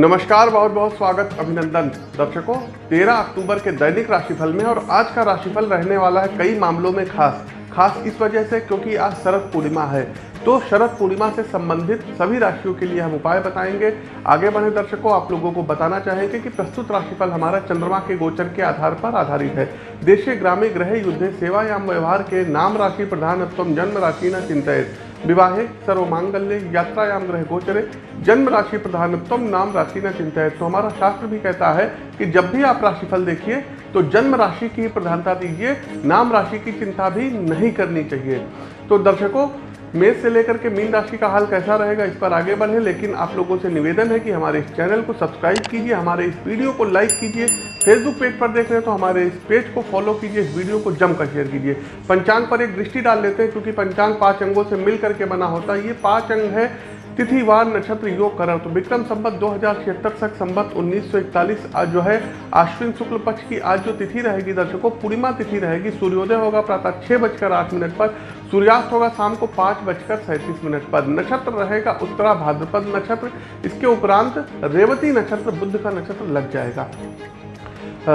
नमस्कार बहुत बहुत स्वागत अभिनंदन दर्शकों। 13 अक्टूबर के दैनिक राशिफल में और आज का राशिफल रहने वाला है कई मामलों में खास। खास इस वजह से क्योंकि आज शरद पूर्णिमा है। तो शरद पूर्णिमा से संबंधित सभी राशियों के लिए हम उपाय बताएँगे। आगे बढ़े दर्शकों, आप लोगों को बताना चाहेंगे कि प्रस्तुत राशिफल हमारा चंद्रमा के गोचर के आधार पर आधारित है। देशे ग्रामे ग्रह युद्ध सेवा या व्यवहार के नाम राशि प्रधानत्व, जन्म राशि न चिंतित। विवाहे सर्व मांगल्य यात्रायाम ग्रह गोचरे। जन्म राशि प्रधानत्व नाम राशि न चिंता है तो हमारा शास्त्र भी कहता है कि जब भी आप राशिफल देखिए तो जन्म राशि की प्रधानता दीजिए, नाम राशि की चिंता भी नहीं करनी चाहिए। तो दर्शकों मेष से लेकर के मीन राशि का हाल कैसा रहेगा इस पर आगे बढ़े, लेकिन आप लोगों से निवेदन है कि हमारे इस चैनल को सब्सक्राइब कीजिए, हमारे इस वीडियो को लाइक कीजिए, फेसबुक पेज पर देख रहे हैं तो हमारे इस पेज को फॉलो कीजिए, इस वीडियो को जमकर शेयर कीजिए। पंचांग पर एक दृष्टि डाल लेते हैं, क्योंकि पंचांग पाँच अंगों से मिल करके बना होता है। ये पाँच अंग है तिथिवार नक्षत्र, योग, करण। तो विक्रम संबत दो हज़ार छिहत्तर तक संबत 1941 आज जो है, आश्विन शुक्ल पक्ष की आज जो तिथि रहेगी दर्शकों, पूर्णिमा तिथि रहेगी। सूर्योदय होगा प्रातः छह बजकर आठ मिनट पर सूर्यास्त होगा शाम को पाँच बजकर सैंतीस मिनट पर। नक्षत्र रहेगा उत्तरा भाद्रपद नक्षत्र। इसके उपरांत रेवती नक्षत्र बुद्ध का नक्षत्र लग जाएगा। आ,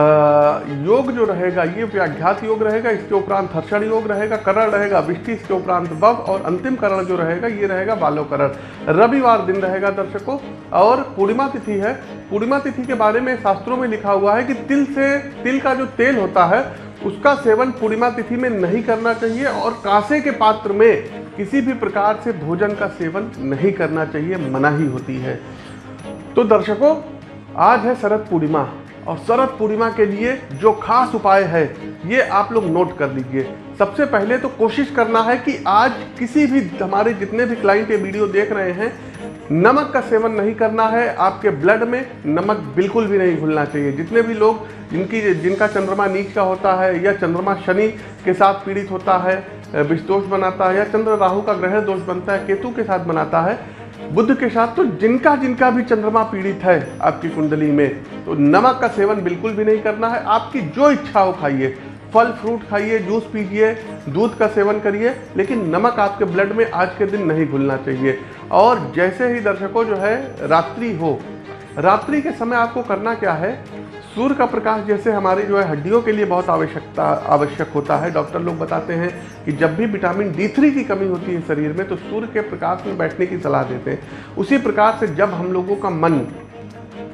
योग जो रहेगा ये व्याघ्यात योग रहेगा इसके उपरांत हर्षण योग रहेगा करण रहेगा विष्टि इसके उपरांत बव और अंतिम करण जो रहेगा ये रहेगा बालो करण रविवार दिन रहेगा दर्शकों और पूर्णिमा तिथि है। पूर्णिमा तिथि के बारे में शास्त्रों में लिखा हुआ है कि तिल से तिल का जो तेल होता है उसका सेवन पूर्णिमा तिथि में नहीं करना चाहिए और कांसे के पात्र में किसी भी प्रकार से भोजन का सेवन नहीं करना चाहिए मनाही होती है। तो दर्शकों, आज है शरद पूर्णिमा और शरद पूर्णिमा के लिए जो खास उपाय है, ये आप लोग नोट कर लीजिए। सबसे पहले तो कोशिश करना है कि आज किसी भी, हमारे जितने भी क्लाइंट ये वीडियो देख रहे हैं नमक का सेवन नहीं करना है, आपके ब्लड में नमक बिल्कुल भी नहीं घुलना चाहिए। जितने भी लोग जिनकी, जिनका चंद्रमा नीच का होता है या चंद्रमा शनि के साथ पीड़ित होता है विषदोष बनाता है या चंद्र राहु का ग्रह दोष बनता है, केतु के साथ बनाता है बुद्ध के साथ तो जिनका जिनका भी चंद्रमा पीड़ित है आपकी कुंडली में तो नमक का सेवन बिल्कुल भी नहीं करना है। आपकी जो इच्छा हो खाइए। फल, फ्रूट खाइए, जूस पीजिए, दूध का सेवन करिए, लेकिन नमक आपके ब्लड में आज के दिन नहीं घुलना चाहिए। और जैसे ही दर्शकों जो है, रात्रि हो, रात्रि के समय आपको करना क्या है? सूर्य का प्रकाश जैसे हमारी जो है, हड्डियों के लिए बहुत आवश्यकता, आवश्यक होता है। डॉक्टर लोग बताते हैं कि जब भी विटामिन डी थ्री की कमी होती है शरीर में तो सूर्य के प्रकाश में बैठने की सलाह देते हैं। उसी प्रकार से जब हम लोगों का मन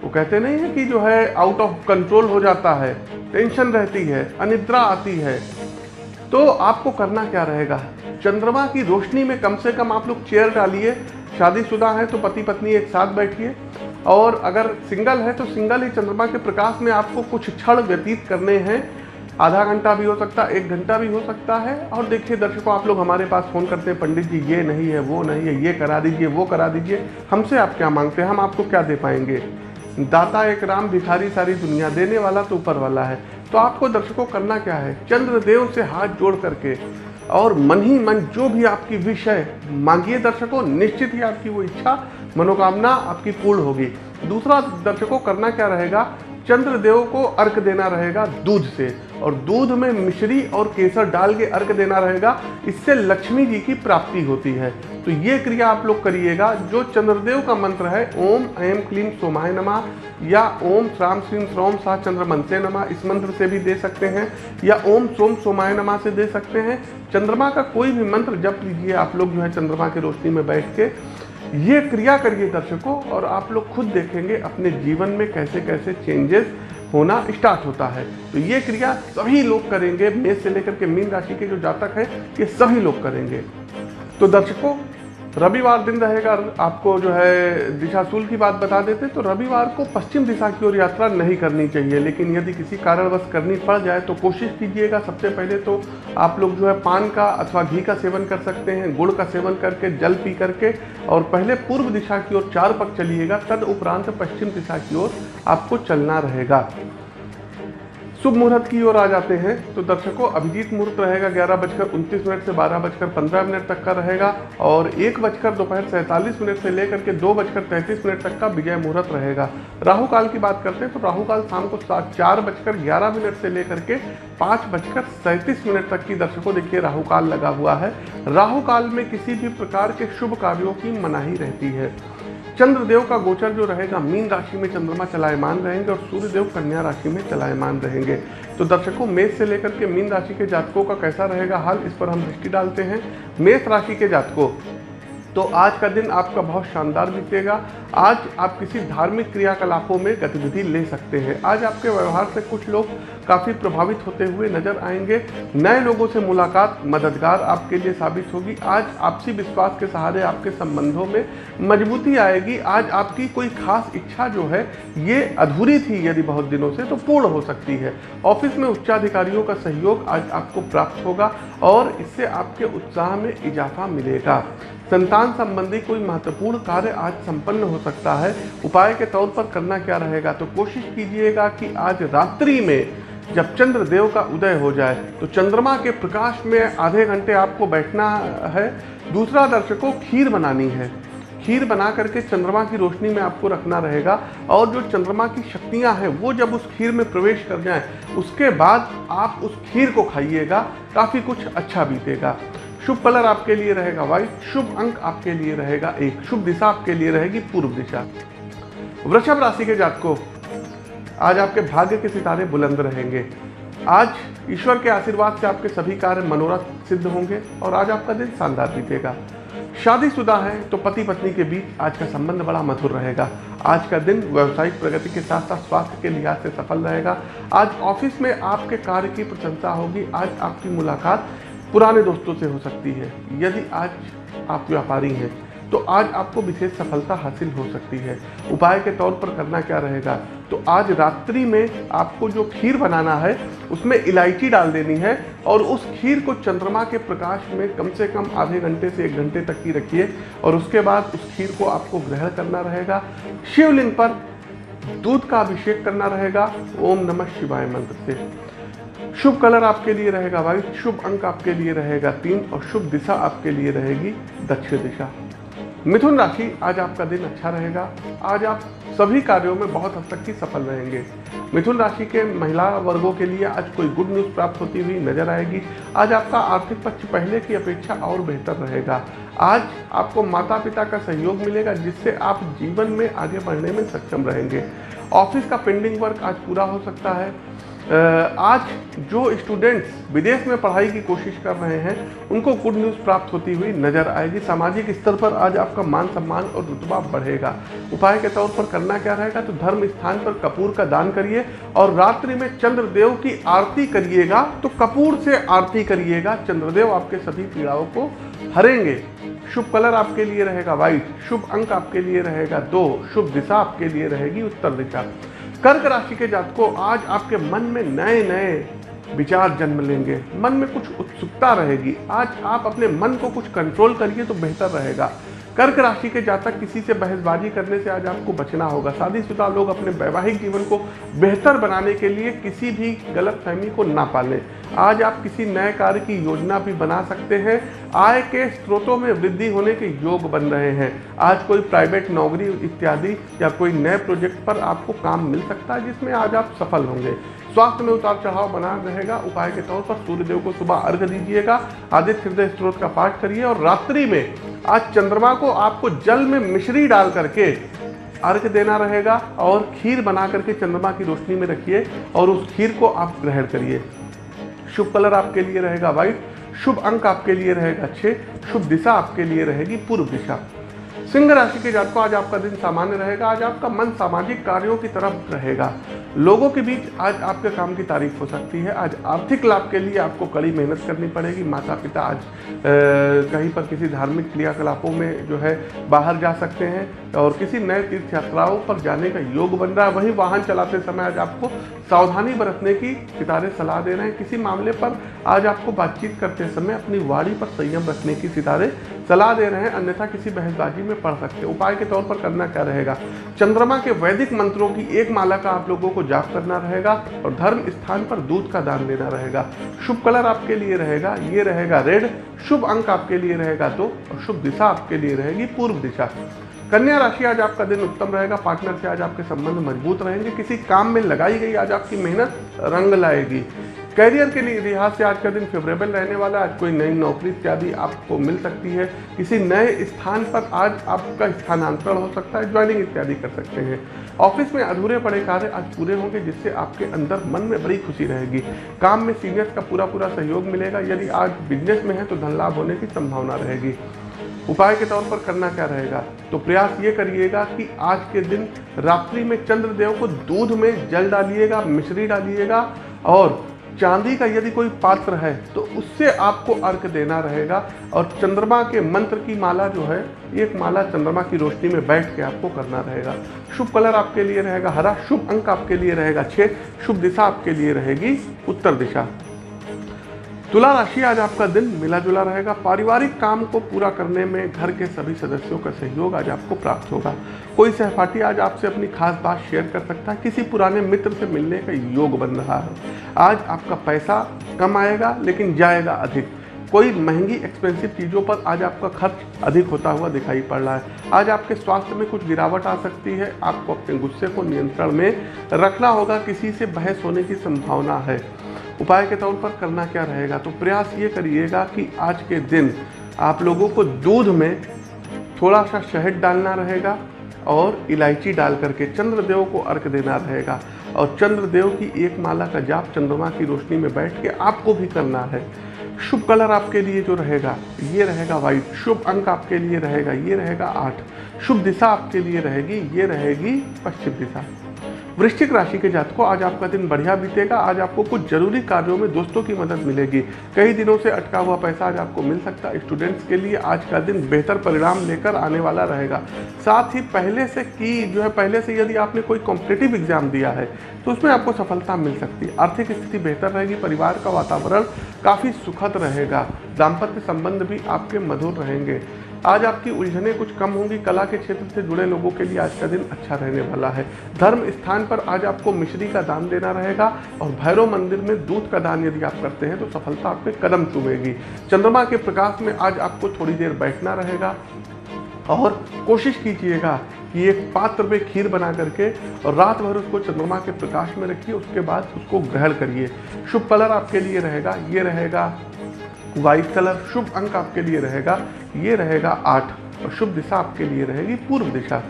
वो कहते नहीं है कि जो है आउट ऑफ़ कंट्रोल हो जाता है टेंशन रहती है, अनिद्रा आती है। तो आपको करना क्या रहेगा? चंद्रमा की रोशनी में कम से कम आप लोग चेयर डालिए। शादीशुदा है तो पति पत्नी एक साथ बैठिए। और अगर सिंगल है तो सिंगल ही चंद्रमा के प्रकाश में आपको कुछ क्षण व्यतीत करने हैं। आधा घंटा भी हो सकता है एक घंटा भी हो सकता है। और देखिए दर्शकों, आप लोग हमारे पास फ़ोन करते हैं, पंडित जी, ये नहीं है, वो नहीं है, ये करा दीजिए, वो करा दीजिए। हमसे आप क्या मांगते हैं? हम आपको क्या दे पाएँगे? दाता एक राम भिखारी सारी दुनिया देने वाला तो ऊपर वाला है। तो आपको दर्शकों करना क्या है? चंद्रदेव से हाथ जोड़ करके और मन ही मन जो भी आपकी विषय मांगिए दर्शकों। निश्चित ही आपकी वो इच्छा, मनोकामना आपकी पूर्ण होगी। दूसरा दर्शकों करना क्या रहेगा? चंद्रदेव को अर्क देना रहेगा दूध से। और दूध में मिश्री और केसर डाल के अर्क देना रहेगा, इससे लक्ष्मी जी की प्राप्ति होती है। तो ये क्रिया आप लोग करिएगा, जो चंद्रदेव का मंत्र है, ओम ऐम क्लीम सोमाय नमा, या ओम श्राम श्रीम श्रोम सा चंद्र मनसे नमा, इस मंत्र से भी दे सकते हैं, या ओम सोम सोमाय नमा से दे सकते हैं। चंद्रमा का कोई भी मंत्र जप लीजिए, आप लोग जो है चंद्रमा की रोशनी में बैठ के। ये क्रिया करिए दर्शकों, और आप लोग खुद देखेंगे अपने जीवन में कैसे कैसे चेंजेस होना स्टार्ट होता है। तो ये क्रिया सभी लोग करेंगे। मेष से लेकर के मीन राशि के जो जातक हैं, ये सभी लोग करेंगे। तो दर्शकों रविवार दिन रहेगा, आपको जो है दिशाशूल की बात बता देते तो रविवार को पश्चिम दिशा की ओर यात्रा नहीं करनी चाहिए, लेकिन यदि किसी कारणवश करनी पड़ जाए तो कोशिश कीजिएगा सबसे पहले तो आप लोग जो है पान का अथवा घी का सेवन कर सकते हैं, गुड़ का सेवन करके, जल पी करके, और पहले पूर्व दिशा की ओर चार पक चलिएगा, तद उपरांत पश्चिम दिशा की ओर आपको चलना रहेगा। शुभ मुहूर्त की ओर आ जाते हैं। तो दर्शकों, अभिजीत मुहूर्त रहेगा ग्यारह बजकर उनतीस मिनट से बारह बजकर पंद्रह मिनट तक का रहेगा और एक बजकर दोपहर सैंतालीस मिनट से लेकर के दो बजकर तैंतीस मिनट तक का विजय मुहूर्त रहेगा। राहु काल की बात करते हैं तो राहु काल शाम को सात चार बजकर ग्यारह मिनट से लेकर के पाँच बजकर सैंतीस मिनट तक की दर्शकों, देखिए राहु काल लगा हुआ है। राहु काल में किसी भी प्रकार के शुभ कार्यों की मनाही रहती है। चंद्रदेव का गोचर जो रहेगा, मीन राशि में चंद्रमा चलायमान रहेंगे और सूर्यदेव कन्या राशि में चलायमान रहेंगे। तो दर्शकों, मेष से लेकर के मीन राशि के जातकों का कैसा रहेगा, हाल इस पर हम दृष्टि डालते हैं। मेष राशि के जातकों तो आज का दिन आपका बहुत शानदार बीतेगा। आज आप किसी धार्मिक क्रियाकलापों में गतिविधि ले सकते हैं। आज आपके व्यवहार से कुछ लोग काफ़ी प्रभावित होते हुए नज़र आएँगे। नए लोगों से मुलाकात मददगार आपके लिए साबित होगी। आज आपसी विश्वास के सहारे आपके संबंधों में मजबूती आएगी। आज आपकी कोई खास इच्छा जो है, ये अधूरी थी यदि बहुत दिनों से तो पूर्ण हो सकती है। ऑफ़िस में उच्चाधिकारियों का सहयोग आज आपको प्राप्त होगा और इससे आपके उत्साह में इजाफा मिलेगा। संतान संबंधी कोई महत्वपूर्ण कार्य आज संपन्न हो सकता है। उपाय के तौर पर करना क्या रहेगा? तो कोशिश कीजिएगा कि आज रात्रि में जब चंद्र देव का उदय हो जाए तो चंद्रमा के प्रकाश में आधे घंटे आपको बैठना है। दूसरा दर्शकों, खीर बनानी है। खीर बना करके चंद्रमा की रोशनी में आपको रखना रहेगा। और जो चंद्रमा की शक्तियाँ हैं, वो जब उस खीर में प्रवेश कर जाएँ, उसके बाद आप उस खीर को खाइएगा। काफ़ी कुछ अच्छा बीतेगा। शुभ कलर आपके लिए रहेगा व्हाइट शुभ अंक आपके लिए रहेगा एक, शुभ दिशा आपके लिए रहेगी पूर्व दिशा। वृषभ राशि के जातकों, आज आपके भाग्य के सितारे बुलंद रहेंगे। आज ईश्वर के आशीर्वाद से आपके सभी कार्य मनोरथ सिद्ध होंगे और आज आपका दिन शानदार बीतेगा। शादीशुदा है तो पति पत्नी के बीच आज का संबंध बड़ा मधुर रहेगा। आज का दिन व्यावसायिक प्रगति के साथ साथ स्वास्थ्य के लिहाज से सफल रहेगा। आज ऑफ़िस में आपके कार्य की प्रशंसा होगी। आज आपकी मुलाकात पुराने दोस्तों से हो सकती है। यदि आज आप व्यापारी हैं तो आज आपको विशेष सफलता हासिल हो सकती है। उपाय के तौर पर करना क्या रहेगा? तो आज रात्रि में आपको जो खीर बनाना है, उसमें इलायची डाल देनी है और उस खीर को चंद्रमा के प्रकाश में कम से कम आधे घंटे से एक घंटे तक की रखिए और उसके बाद उस खीर को आपको ग्रहण करना रहेगा। शिवलिंग पर दूध का अभिषेक करना रहेगा। ओम नमः शिवाय मंत्र से। शुभ कलर आपके लिए रहेगा व्हाइट शुभ अंक आपके लिए रहेगा तीन और शुभ दिशा आपके लिए रहेगी दक्षिण दिशा। मिथुन राशि, आज आपका दिन अच्छा रहेगा। आज आप सभी कार्यों में बहुत हद तक ही सफल रहेंगे। मिथुन राशि के महिला वर्गों के लिए आज कोई गुड न्यूज़ प्राप्त होती हुई नज़र आएगी। आज आपका आर्थिक पक्ष पहले की अपेक्षा और बेहतर रहेगा। आज आपको माता पिता का सहयोग मिलेगा, जिससे आप जीवन में आगे बढ़ने में सक्षम रहेंगे। ऑफ़िस का पेंडिंग वर्क आज पूरा हो सकता है। आज जो स्टूडेंट्स विदेश में पढ़ाई की कोशिश कर रहे हैं, उनको गुड न्यूज़ प्राप्त होती हुई नज़र आएगी। सामाजिक स्तर पर आज आपका मान सम्मान और रुतबा बढ़ेगा। उपाय के तौर पर करना क्या रहेगा? तो धर्म स्थान पर कपूर का दान करिए और रात्रि में चंद्रदेव की आरती करिएगा। तो कपूर से आरती करिएगा। चंद्रदेव आपके सभी पीड़ाओं को हरेंगे। शुभ कलर आपके लिए रहेगा व्हाइट शुभ अंक आपके लिए रहेगा दो, शुभ दिशा आपके लिए रहेगी उत्तर दिशा। कर्क राशि के जातकों, आज आपके मन में नए नए विचार जन्म लेंगे। मन में कुछ उत्सुकता रहेगी। आज आप अपने मन को कुछ कंट्रोल करिए तो बेहतर रहेगा। कर्क राशि के जातक, किसी से बहसबाजी करने से आज आपको बचना होगा। शादीशुदा लोग अपने वैवाहिक जीवन को बेहतर बनाने के लिए किसी भी गलत फहमी को ना पालें। आज आप किसी नए कार्य की योजना भी बना सकते हैं। आय के स्रोतों में वृद्धि होने के योग बन रहे हैं। आज कोई प्राइवेट नौकरी इत्यादि या कोई नए प्रोजेक्ट पर आपको काम मिल सकता है, जिसमें आज आप सफल होंगे। स्वास्थ्य में उतार चढ़ाव बना रहेगा। उपाय के तौर पर सूर्यदेव को सुबह अर्घ दीजिएगा। आदित्य हृदय स्त्रोत का पाठ करिए और रात्रि में आज चंद्रमा को आपको जल में मिश्री डाल करके अर्घ देना रहेगा और खीर बना करके चंद्रमा की रोशनी में रखिए और उस खीर को आप ग्रहण करिए। शुभ कलर आपके लिए रहेगा व्हाइट। शुभ अंक आपके लिए रहेगा छः शुभ दिशा आपके लिए रहेगी पूर्व दिशा। सिंह राशि के जातकों आज आपका दिन सामान्य रहेगा, आज आपका मन सामाजिक कार्यों की तरफ़ रहेगा। लोगों के बीच आज आपके काम की तारीफ़ हो सकती है। आज आर्थिक लाभ के लिए आपको कड़ी मेहनत करनी पड़ेगी। माता पिता आज कहीं पर किसी धार्मिक क्रियाकलापों में जो है बाहर जा सकते हैं और किसी नए तीर्थ यात्राओं पर जाने का योग बन रहा है। वहीं वाहन चलाते समय आज आपको सावधानी बरतने की सितारे सलाह दे रहे हैं। किसी मामले पर आज आपको बातचीत करते समय अपनी वाड़ी पर संयम रखने की सितारे सलाह दे रहे हैं। अन्यथा किसी बहसबाजी में पढ़ सकते हैं। उपाय के तौर पर करना क्या रहेगा? चंद्रमा के वैदिक मंत्रों की एक माला का आप लोगों को जाप करना रहेगा और धर्म स्थान पर दूध का दान देना रहेगा। शुभ कलर आपके लिए रहेगा, ये रहेगा रेड, शुभ अंक आपके लिए रहेगा दो और शुभ दिशा आपके लिए रहेगी पूर्व दिशा। कन्या राशि आज आपका दिन उत्तम रहेगा, पार्टनर से आज आपके संबंध मज़बूत रहेंगे, किसी काम में लगाई गई आज आपकी मेहनत रंग लाएगी। कैरियर के लिए लिहाज से आज का दिन फेवरेबल रहने वाला है। आज कोई नई नौकरी इत्यादि आपको मिल सकती है। किसी नए स्थान पर आज आपका स्थानांतरण हो सकता है ज्वाइनिंग इत्यादि कर सकते हैं। ऑफ़िस में अधूरे पड़े कार्य आज पूरे होंगे, जिससे आपके अंदर मन में बड़ी खुशी रहेगी। काम में सीनियर्स का पूरा पूरा सहयोग मिलेगा। यदि आज बिज़नेस में है तो धन लाभ होने की संभावना रहेगी। उपाय के तौर पर करना क्या रहेगा? तो प्रयास ये करिएगा कि आज के दिन रात्रि में चंद्रदेव को दूध में जल डालिएगा, मिश्री डालिएगा और चांदी का यदि कोई पात्र है तो उससे आपको अर्घ देना रहेगा। और चंद्रमा के मंत्र की माला जो है, एक माला चंद्रमा की रोशनी में बैठ के आपको करना रहेगा। शुभ कलर आपके लिए रहेगा, हरा। शुभ अंक आपके लिए रहेगा छः शुभ दिशा आपके लिए रहेगी, उत्तर दिशा। तुला राशि आज आपका दिन, मिला जुला रहेगा। पारिवारिक काम को पूरा करने में घर के सभी सदस्यों का सहयोग आज आपको प्राप्त होगा। कोई सहपाठी आज आपसे अपनी खास बात शेयर कर सकता है। किसी पुराने मित्र से मिलने का योग बन रहा है। आज आपका पैसा कम आएगा, लेकिन जाएगा अधिक। कोई महँगी एक्सपेंसिव चीज़ों पर आज आपका खर्च अधिक होता हुआ दिखाई पड़ रहा है। आज आपके स्वास्थ्य में कुछ गिरावट आ सकती है। आपको अपने गुस्से को नियंत्रण में रखना होगा। किसी से बहस होने की संभावना है। उपाय के तौर पर करना क्या रहेगा? तो प्रयास ये करिएगा कि आज के दिन आप लोगों को दूध में थोड़ा सा शहद डालना रहेगा और इलायची डाल करके चंद्रदेव को अर्क देना रहेगा। और चंद्रदेव की एक माला का जाप चंद्रमा की रोशनी में बैठ के आपको भी करना है। शुभ कलर आपके लिए जो रहेगा, ये रहेगा वाइट। शुभ अंक आपके लिए रहेगा, ये रहेगा आठ। शुभ दिशा आपके लिए रहेगी, ये रहेगी पश्चिम दिशा। वृश्चिक राशि के जातकों, आज आपका दिन बढ़िया बीतेगा। आज आपको कुछ ज़रूरी कार्यों में दोस्तों की मदद मिलेगी। कई दिनों से अटका हुआ पैसा आज आपको मिल सकता है स्टूडेंट्स के लिए। आज का दिन बेहतर परिणाम लेकर आने वाला रहेगा। साथ ही पहले से की जो है, पहले से यदि आपने कोई कॉम्पिटेटिव एग्ज़ाम दिया है तो उसमें आपको सफलता मिल सकती है। आर्थिक स्थिति बेहतर रहेगी, परिवार का वातावरण काफ़ी सुखद रहेगा। दाम्पत्य संबंध भी आपके मधुर रहेंगे। आज आपकी उलझनें कुछ कम होंगी। कला के क्षेत्र से जुड़े लोगों के लिए आज का दिन अच्छा रहने वाला है। धर्म स्थान पर आज आपको मिश्री का दान देना रहेगा और भैरव मंदिर में दूध का दान यदि आप करते हैं तो सफलता आपके कदम चुमेगी। चंद्रमा के प्रकाश में आज आपको थोड़ी देर बैठना रहेगा और कोशिश कीजिएगा कि एक पात्र में खीर बना करके और रात भर उसको चंद्रमा के प्रकाश में रखिए, उसके बाद उसको ग्रहण करिए। शुभ कलर आपके लिए रहेगा, ये रहेगा व्हाइट कलर शुभ अंक आपके लिए रहेगा। ये रहेगा आठ और शुभ दिशा आपके लिए रहेगी पूर्व दिशा।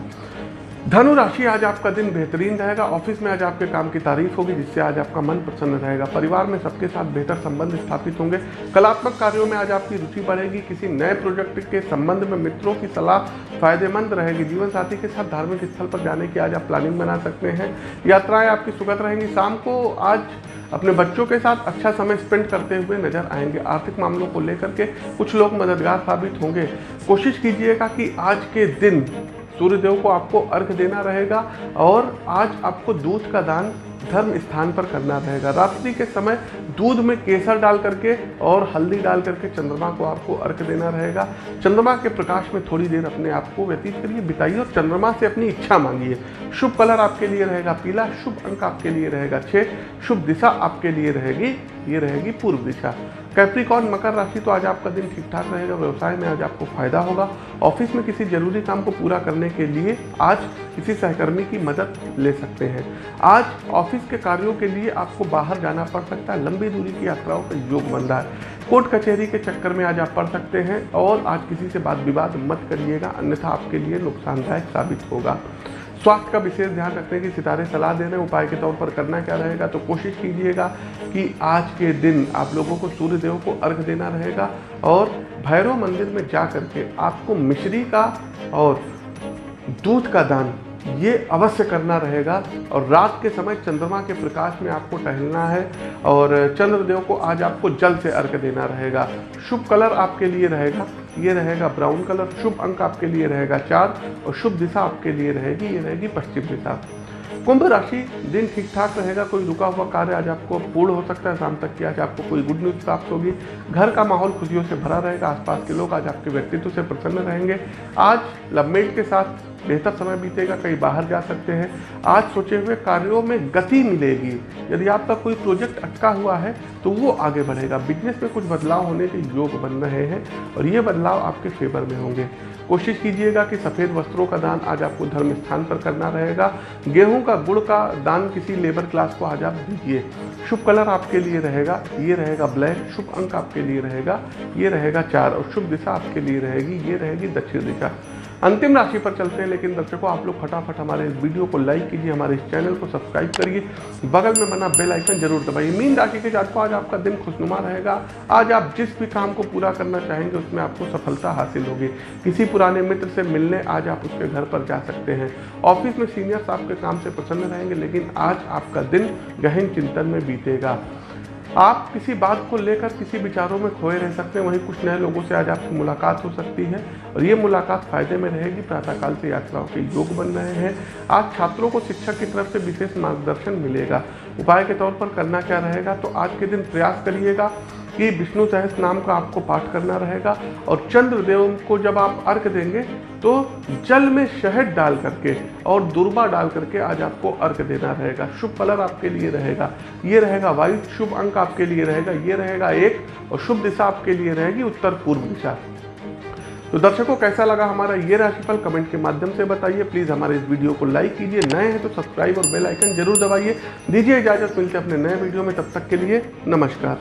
धनु राशि आज आपका दिन बेहतरीन रहेगा। ऑफ़िस में आज आपके काम की तारीफ़ होगी, जिससे आज आपका मन प्रसन्न रहेगा। परिवार में सबके साथ बेहतर संबंध स्थापित होंगे। कलात्मक कार्यों में आज आपकी रुचि बढ़ेगी। किसी नए प्रोजेक्ट के संबंध में मित्रों की सलाह फ़ायदेमंद रहेगी। जीवन साथी के साथ धार्मिक स्थल पर जाने की आज आप प्लानिंग बना सकते हैं। यात्राएँ आपकी सुगत रहेंगी। शाम को आज अपने बच्चों के साथ अच्छा समय स्पेंड करते हुए नज़र आएँगे। आर्थिक मामलों को लेकर के कुछ लोग मददगार साबित होंगे। कोशिश कीजिएगा कि आज के दिन सूर्यदेव को आपको अर्घ देना रहेगा और आज आपको दूध का दान धर्म स्थान पर करना रहेगा। रात्रि के समय दूध में केसर डाल करके और हल्दी डाल करके चंद्रमा को आपको अर्घ देना रहेगा। चंद्रमा के प्रकाश में थोड़ी देर अपने आप को व्यतीत करिए, बिताइए और चंद्रमा से अपनी इच्छा मांगिए। शुभ कलर आपके लिए रहेगा पीला, शुभ अंक आपके लिए रहेगा छः शुभ दिशा आपके लिए रहेगी ये रहेगी पूर्व दिशा। कैप्रिकॉन मकर राशि तो आज आपका दिन ठीक ठाक रहेगा, व्यवसाय में आज आपको फ़ायदा होगा। ऑफ़िस में किसी ज़रूरी काम को पूरा करने के लिए आज किसी सहकर्मी की मदद ले सकते हैं। आज ऑफ़िस के कार्यों के लिए आपको बाहर जाना पड़ सकता है, लंबी दूरी की यात्राओं का योग बन रहा है। कोर्ट कचहरी के चक्कर में आज आप पढ़ सकते हैं और आज किसी से बात विवाद मत करिएगा, अन्यथा आपके लिए नुकसानदायक साबित होगा। स्वास्थ्य का विशेष ध्यान रखने की सितारे सलाह दे रहे हैं, उपाय के तौर पर करना क्या रहेगा तो कोशिश कीजिएगा कि आज के दिन आप लोगों को सूर्य देव को अर्घ देना रहेगा और भैरव मंदिर में जा करके आपको मिश्री का और दूध का दान ये अवश्य करना रहेगा और रात के समय चंद्रमा के प्रकाश में आपको टहलना है और चंद्रदेव को आज आपको जल से अर्घ देना रहेगा। शुभ कलर आपके लिए रहेगा। ये रहेगा ब्राउन कलर, शुभ अंक आपके लिए रहेगा चार और शुभ दिशा आपके लिए रहेगी, ये रहेगी पश्चिम दिशा। कुंभ राशि दिन ठीक ठाक रहेगा, कोई रुका हुआ कार्य आज आपको पूर्ण हो सकता है, शाम तक की आज आपको कोई गुड न्यूज़ प्राप्त होगी। घर का माहौल खुशियों से भरा रहेगा, आसपास के लोग आज आपके व्यक्तित्व से प्रसन्न रहेंगे। आज लवमेट के साथ बेहतर समय बीतेगा, कहीं बाहर जा सकते हैं। आज सोचे हुए कार्यों में गति मिलेगी। यदि आपका कोई प्रोजेक्ट अटका हुआ है तो वो आगे बढ़ेगा। बिज़नेस में कुछ बदलाव होने के योग बन रहे हैं और ये बदलाव आपके फेवर में होंगे। कोशिश कीजिएगा कि सफ़ेद वस्त्रों का दान आज आपको धर्म स्थान पर करना रहेगा। गेहूँ का गुड़ का दान किसी लेबर क्लास को आज आप दीजिए। शुभ कलर आपके लिए रहेगा, ये रहेगा ब्लैक, शुभ अंक आपके लिए रहेगा, ये रहेगा चार और शुभ दिशा आपके लिए रहेगी, ये रहेगी दक्षिण दिशा। अंतिम राशि पर चलते हैं, लेकिन दर्शकों, आप लोग फटाफट हमारे इस वीडियो को लाइक कीजिए, हमारे इस चैनल को सब्सक्राइब करिए। बगल में बना बेल आइकन ज़रूर दबाइए। मीन राशि के जातकों आज आपका दिन खुशनुमा रहेगा। आज आप जिस भी काम को पूरा करना चाहेंगे, उसमें आपको सफलता हासिल होगी। किसी पुराने मित्र से मिलने आज आप उसके घर पर जा सकते हैं। ऑफ़िस में सीनियर्स आपके काम से प्रसन्न रहेंगे, लेकिन आज आपका दिन गहन चिंतन में बीतेगा। आप किसी बात को लेकर किसी विचारों में खोए रह सकते हैं, वहीं कुछ नए लोगों से आज आपकी मुलाकात हो सकती है। और ये मुलाकात फ़ायदे में रहेगी, प्रातःकाल से यात्राओं के योग बन रहे हैं। आज छात्रों को शिक्षक की तरफ़ से विशेष मार्गदर्शन मिलेगा। उपाय के तौर पर करना क्या रहेगा तो आज के दिन प्रयास करिएगा। कि विष्णु सहस नाम का आपको पाठ करना रहेगा और चंद्रदेव को जब आप अर्घ देंगे तो जल में शहद डाल करके और दुर्बा डाल करके आज आपको अर्घ देना रहेगा। शुभ कलर आपके लिए रहेगा। ये रहेगा वाइट शुभ अंक आपके लिए रहेगा, ये रहेगा एक और शुभ दिशा आपके लिए रहेगी उत्तर पूर्व दिशा। तो दर्शकों, कैसा लगा हमारा ये राशिफल कमेंट के माध्यम से बताइए। प्लीज़ हमारे इस वीडियो को लाइक कीजिए। नए हैं तो सब्सक्राइब और बेल आइकन ज़रूर दबाइए। दीजिए इजाज़त, मिलते अपने नए वीडियो में। तब तक के लिए नमस्कार।